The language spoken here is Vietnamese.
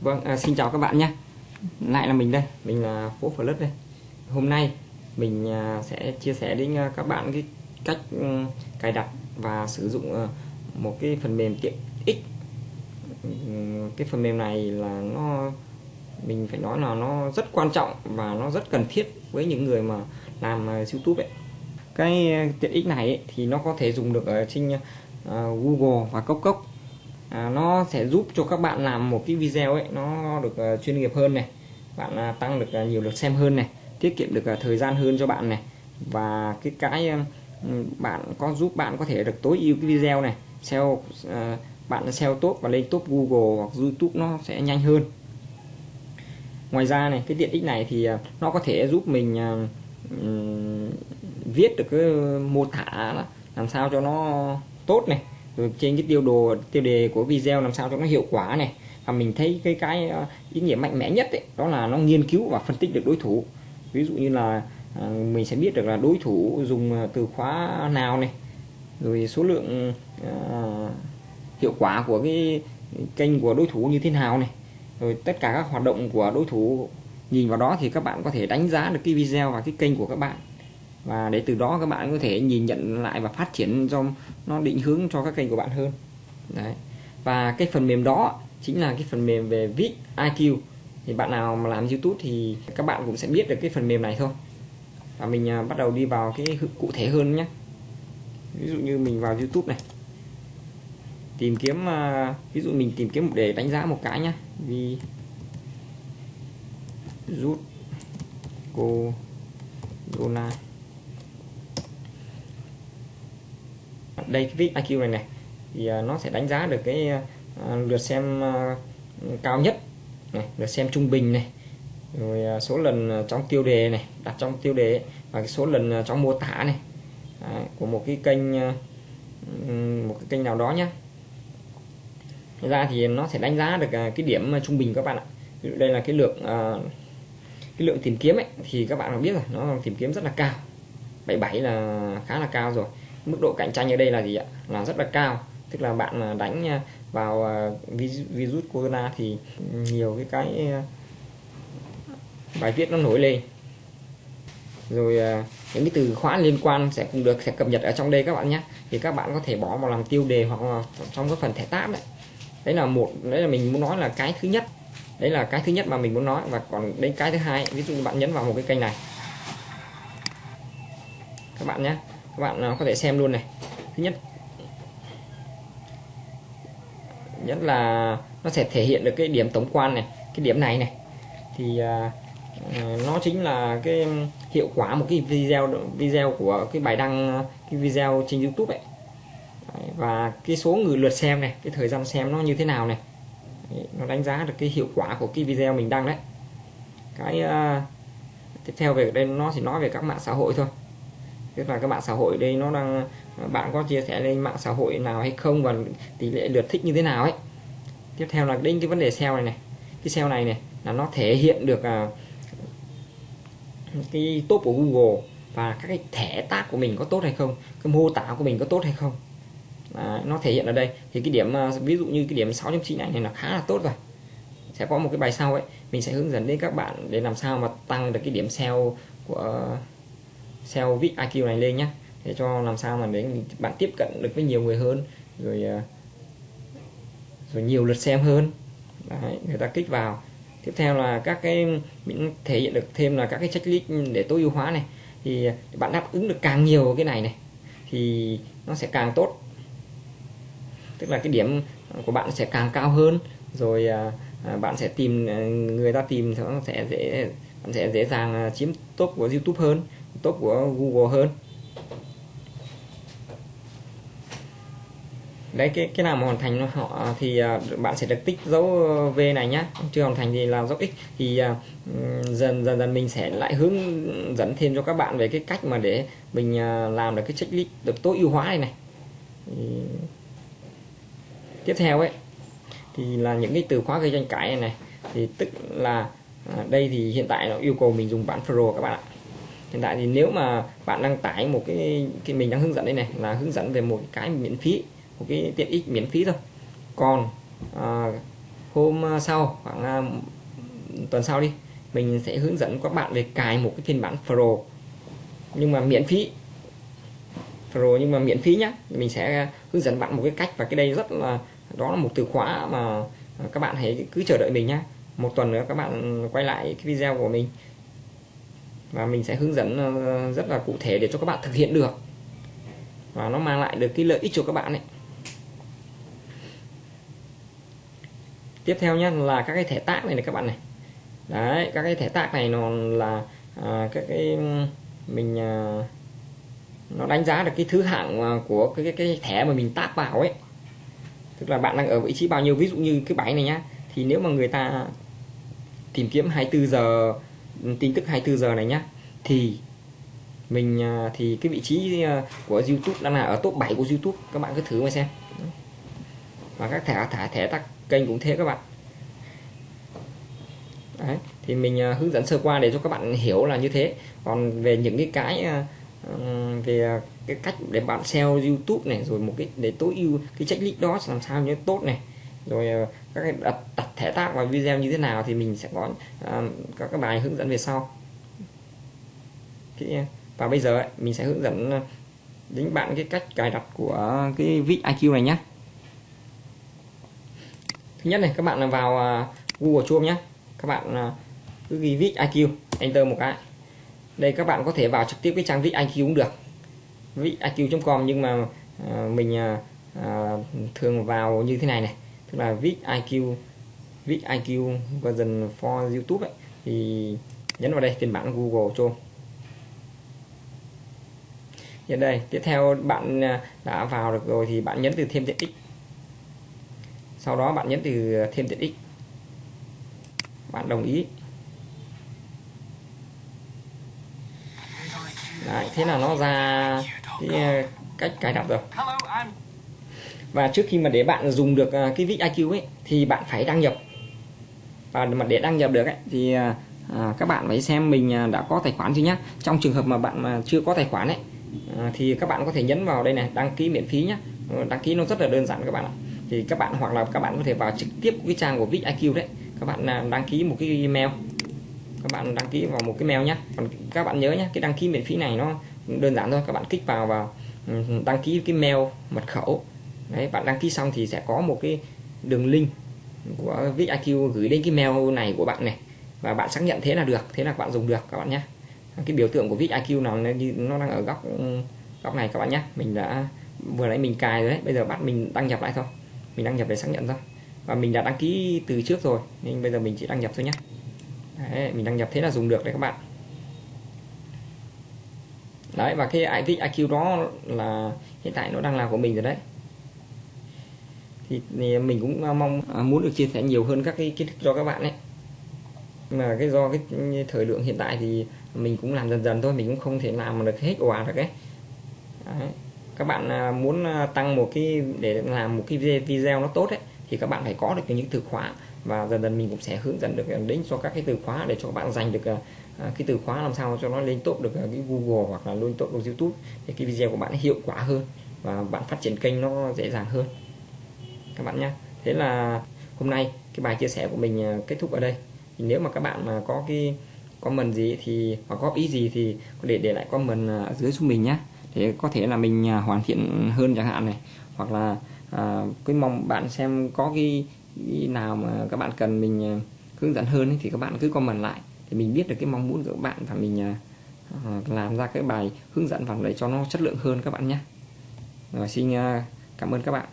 Vâng, à, xin chào các bạn nhé. Lại là mình đây, mình là Phố Plus đây. Hôm nay mình à, sẽ chia sẻ đến à, các bạn cái cách ừ, cài đặt và sử dụng à, một cái phần mềm tiện ích. Ừ, cái phần mềm này là nó mình phải nói là nó rất quan trọng và nó rất cần thiết với những người mà làm à, YouTube ấy. Cái à, tiện ích này ấy, thì nó có thể dùng được ở trên à, Google và Cốc Cốc à, nó sẽ giúp cho các bạn làm một cái video ấy nó được uh, chuyên nghiệp hơn này bạn uh, tăng được uh, nhiều lượt xem hơn này tiết kiệm được uh, thời gian hơn cho bạn này. Và cái cái uh, bạn có giúp bạn có thể được tối ưu cái video này SEO uh, bạn SEO tốt và lên top Google hoặc YouTube nó sẽ nhanh hơn. Ngoài ra này cái tiện ích này thì nó có thể giúp mình uh, viết được cái mô tả làm sao cho nó tốt này rồi trên cái tiêu đồ tiêu đề của video làm sao cho nó hiệu quả này. Và mình thấy cái cái ờ, ý nghĩa mạnh mẽ nhất ấy, đó là nó nghiên cứu và phân tích được đối thủ. Ví dụ như là ờ, mình sẽ biết được là đối thủ dùng ờ, từ khóa nào này rồi số lượng uh, hiệu quả của cái kênh của đối thủ như thế nào này rồi tất cả các hoạt động của đối thủ. Nhìn vào đó thì các bạn có thể đánh giá được cái video và cái kênh của các bạn và để từ đó các bạn có thể nhìn nhận lại và phát triển cho nó định hướng cho các kênh của bạn hơn. Đấy. Và cái phần mềm đó chính là cái phần mềm về viết IQ thì bạn nào mà làm YouTube thì các bạn cũng sẽ biết được cái phần mềm này thôi. Và mình à, bắt đầu đi vào cái cụ thể hơn nhé. Ví dụ như mình vào YouTube này. Tìm kiếm à, ví dụ mình tìm kiếm để đánh giá một cái nhá. Vì rút cô Dona đây cái vít IQ này này thì à, nó sẽ đánh giá được cái à, lượt xem à, cao nhất này lượt xem trung bình này rồi số lần trong tiêu đề này đặt trong tiêu đề và cái số lần trong mô tả này Đấy, của một cái kênh một cái kênh nào đó nhé ra thì nó sẽ đánh giá được cái điểm trung bình các bạn ạ. Ví dụ đây là cái lượng cái lượng tìm kiếm ấy thì các bạn biết rồi nó tìm kiếm rất là cao. 77 là khá là cao rồi mức độ cạnh tranh ở đây là gì ạ? Là rất là cao. Tức là bạn à, đánh à, vào à, virus corona thì nhiều cái cái bài viết nó nổi lên. Rồi những cái từ khóa liên quan sẽ cũng được, sẽ cập nhật ở trong đây các bạn nhé. Thì các bạn có thể bỏ vào làm tiêu đề hoặc là trong cái phần thẻ tab đấy. Đấy là một, đấy là mình muốn nói là cái thứ nhất. Đấy là cái thứ nhất mà mình muốn nói. Và còn đến cái thứ hai, ví dụ bạn nhấn vào một cái kênh này. Các bạn nhé các bạn à, có thể xem luôn này. Thứ nhất nhất là nó sẽ thể hiện được cái điểm tổng quan này cái điểm này này. Thì uh, nó chính là cái hiệu quả một cái video video của cái bài đăng cái video trên YouTube ấy. Và cái số người lượt xem này cái thời gian xem nó như thế nào này. Nó đánh giá được cái hiệu quả của cái video mình đăng đấy. Cái uh, tiếp theo về đây nó chỉ nói về các mạng xã hội thôi tức là các bạn xã hội đây nó đang bạn có chia sẻ lên mạng xã hội nào hay không và tỷ lệ lượt thích như thế nào ấy. Tiếp theo là đến cái vấn đề SEO này này. Cái SEO này này là nó thể hiện được à, cái top của Google và các cái thẻ tác của mình có tốt hay không cái mô tả của mình có tốt hay không. À, nó thể hiện ở đây. Thì cái điểm à, ví dụ như cái điểm 6.9 này, này là khá là tốt rồi. Sẽ có một cái bài sau ấy. Mình sẽ hướng dẫn đến các bạn để làm sao mà tăng được cái điểm SEO của uh, SEO viết IQ này lên nhé để cho làm sao mà để bạn tiếp cận được với nhiều người hơn rồi ờ, rồi nhiều lượt xem hơn. Đấy, người ta kích vào. Tiếp theo là các cái mình thể hiện được thêm là các cái checklist để tối ưu hóa này. Thì bạn đáp ứng được càng nhiều cái này này thì nó sẽ càng tốt. Tức là cái điểm của bạn sẽ càng cao hơn. Rồi ờ, ờ, bạn sẽ tìm người ta tìm nó sẽ dễ bạn sẽ dễ dàng chiếm top của YouTube hơn tốt của Google hơn. Đấy cái cái nào mà hoàn thành họ thì à, bạn sẽ được tích dấu ờ, V này nhá. Chưa hoàn thành thì là dấu X. Thì uh, dần dần dần mình sẽ lại hướng dẫn thêm cho các bạn về cái cách mà để mình uh, làm được cái checklist được tối ưu hóa này này. Thì... tiếp theo ấy thì là những cái từ khóa gây tranh cãi này này. Thì tức là à, đây thì hiện tại nó yêu cầu mình dùng bản Pro các bạn ạ hiện tại thì nếu mà bạn đăng tải một cái cái mình đang hướng dẫn đây này là hướng dẫn về một cái miễn phí một cái tiện ích miễn phí thôi. Còn à, hôm sau khoảng à, tuần sau đi mình sẽ hướng dẫn các bạn về cài một cái phiên bản Pro. Nhưng mà miễn phí Pro nhưng mà miễn phí nhá. Mình sẽ hướng dẫn bạn một cái cách và cái đây rất là đó là một từ khóa mà các bạn hãy cứ chờ đợi mình nhá. Một tuần nữa các bạn quay lại cái video của mình và mình sẽ hướng dẫn ờ, rất là cụ thể để cho các bạn thực hiện được. Và nó mang lại được cái lợi ích cho các bạn ấy. Tiếp theo nhé là các cái thẻ tác này này các bạn này. Đấy các cái thẻ tác này nó là à, các cái mình à, nó đánh giá được cái thứ hạng à, của cái, cái cái thẻ mà mình tác vào ấy. Tức là bạn đang ở vị trí bao nhiêu? Ví dụ như cái bài này nhá thì nếu mà người ta tìm kiếm 24 giờ tin tức 24 giờ này nhá thì mình à, thì cái vị trí à, của YouTube đang là ở top 7 của YouTube các bạn cứ thử mà xem. Và các thẻ thẻ thẻ tắt kênh cũng thế các bạn. Đấy, thì mình à, hướng dẫn sơ qua để cho các bạn hiểu là như thế. Còn về những cái cái về cái cách để bạn SEO YouTube này rồi một cái để tối ưu cái checklist đó làm sao như tốt này rồi các cái đặt, đặt thẻ tác vào video như thế nào thì mình sẽ có ờ, uh, các cái bài hướng dẫn về sau. Và bây giờ ấy, mình sẽ hướng dẫn ờ, đến bạn cái cách cài đặt của cái vít IQ này nhé thứ nhất này các bạn vào uh, Google Chrome nhé các bạn uh, cứ ghi vít IQ enter một cái. Đây các bạn có thể vào trực tiếp cái trang vít IQ cũng được. Vít IQ.com nhưng mà uh, mình uh, thường vào như thế này này tức là viết IQ viết IQ version for YouTube ấy thì nhấn vào đây phiên bản Google Chrome Hiện đây tiếp theo bạn à, đã vào được rồi thì bạn nhấn từ thêm tiện ích. Sau đó bạn nhấn từ thêm tiện ích. Bạn đồng ý. Đấy, thế là nó ra cái à, cách cài đặt rồi và trước khi mà để bạn dùng được à, cái vít IQ ấy thì bạn phải đăng nhập. Và mà để đăng nhập được ấy thì à, à các bạn phải xem mình à, đã có tài khoản chưa nhá. Trong trường hợp mà bạn mà chưa có tài khoản ấy à, thì các bạn có thể nhấn vào đây này đăng ký miễn phí nhá. Ờ, đăng ký nó rất là đơn giản các bạn ạ. Thì các bạn hoặc là các bạn có thể vào trực tiếp cái trang của VixIQ đấy. Các bạn đăng ký một cái email. Các bạn đăng ký vào một cái mail nhé còn các bạn nhớ nhé cái đăng ký miễn phí này nó đơn giản thôi. Các bạn kích vào vào ừ, đăng ký cái mail mật khẩu đấy bạn đăng ký xong thì sẽ có một cái đường link của VIQ gửi đến cái mail này của bạn này. Và bạn xác nhận thế là được thế là bạn dùng được các bạn nhé. Cái biểu tượng của VIQ nào nó đang ở góc góc này các bạn nhé. Mình đã vừa nãy mình cài rồi đấy bây giờ bắt mình đăng nhập lại thôi. Mình đăng nhập để xác nhận thôi. Và mình đã đăng ký từ trước rồi nên bây giờ mình chỉ đăng nhập thôi nhé. Đấy, mình đăng nhập thế là dùng được đấy các bạn. Đấy và cái IVIC IQ đó là hiện tại nó đang là của mình rồi đấy thì, thì mình cũng mong à, muốn được chia sẻ nhiều hơn các cái kiến thức cho các bạn ấy. Mà cái do cái thời lượng hiện tại thì mình cũng làm dần dần thôi mình cũng không thể làm được hết òa được ấy. Đấy. Các bạn à, muốn à, tăng một cái để làm một cái video nó tốt ấy thì các bạn phải có được những từ khóa. Và dần dần mình cũng sẽ hướng dẫn được đến cho các cái từ khóa để cho các bạn dành được cái từ khóa làm sao cho nó lên top được cái Google hoặc là lên top được YouTube để cái video của bạn hiệu quả hơn và bạn phát triển kênh nó dễ dàng hơn các bạn nhé. Thế là hôm nay cái bài chia sẻ của mình à, kết thúc ở đây. Thì nếu mà các bạn mà có cái comment gì thì hoặc góp ý gì thì có để để lại comment à, ở dưới giúp mình nhé. Để có thể là mình à, hoàn thiện hơn chẳng hạn này. Hoặc là à, cái mong bạn xem có cái, cái nào mà các bạn cần mình hướng dẫn hơn ấy, thì các bạn cứ comment lại thì mình biết được cái mong muốn của các bạn và mình à, làm ra cái bài hướng dẫn vào để cho nó chất lượng hơn các bạn nhé. Rồi xin à, cảm ơn các bạn.